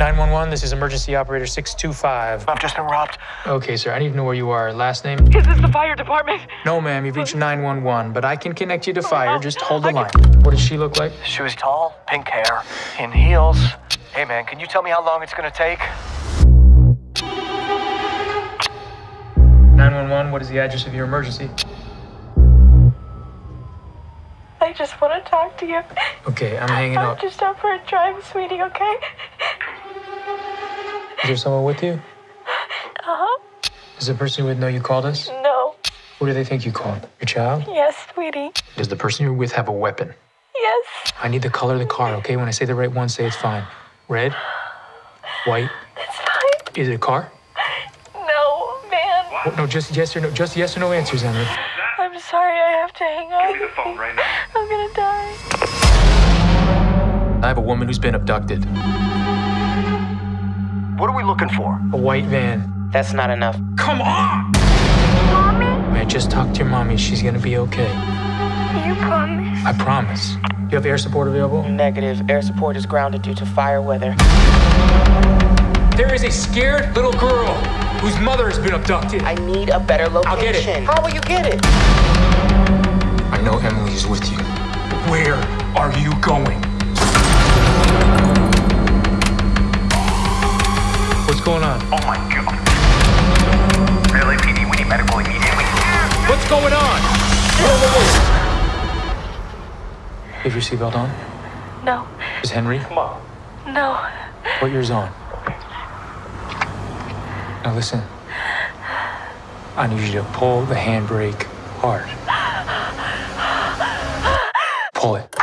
911, this is emergency operator 625. I've just been robbed. Okay, sir, I need to know where you are. Last name? Is this the fire department? No, ma'am, you've reached 911, but I can connect you to oh, fire. Just hold the line. What does she look like? She was tall, pink hair, in heels. Hey, man, can you tell me how long it's gonna take? 911, what is the address of your emergency? I just want to talk to you. Okay, I'm hanging I'm up. just out for a drive, sweetie, okay? Is there someone with you? Uh-huh. Does the person you're with know you called us? No. Who do they think you called? Your child? Yes, sweetie. Does the person you're with have a weapon? Yes. I need the color of the car, okay? When I say the right one, say it's fine. Red? White? It's fine. Is it a car? No, man. Oh, no, just yes or no. Just yes or no answers, Emily. I'm sorry I have to hang up. Give me the phone right now. I'm gonna die. I have a woman who's been abducted. What are we looking for? A white van. That's not enough. Come on! I just talked to your mommy. She's gonna be okay. You promise? I promise. You have air support available? Negative. Air support is grounded due to fire weather. There is a scared little girl whose mother has been abducted. I need a better location. I'll get it. How will you get it? I know Emily is with you. Where are you going? Oh my god. Really, PD, we need medical immediately. What's going on? Whoa, whoa, whoa. Have your seatbelt on? No. Is Henry? Come on. No. Put yours on. Now listen. I need you to pull the handbrake hard. Pull it.